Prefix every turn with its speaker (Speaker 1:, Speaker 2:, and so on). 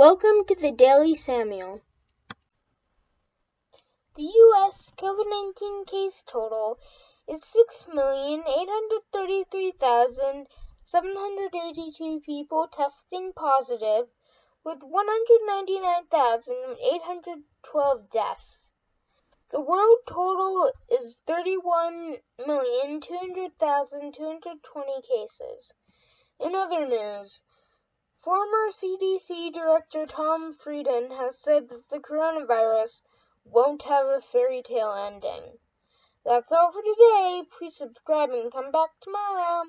Speaker 1: Welcome to the Daily Samuel. The U.S. COVID 19 case total is 6,833,782 people testing positive, with 199,812 deaths. The world total is 31,200,220 cases. In other news, Former CDC Director Tom Frieden has said that the coronavirus won't have a fairy tale ending. That's all for today. Please subscribe and come back tomorrow.